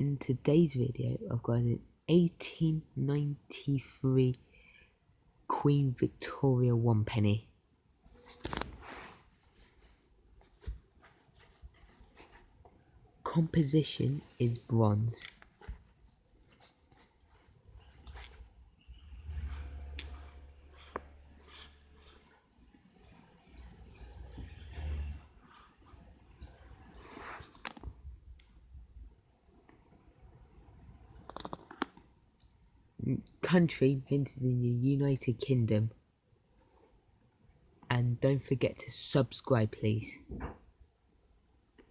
in today's video I've got an 1893 Queen Victoria one penny. Composition is bronze. Country minted in the United Kingdom. And don't forget to subscribe, please.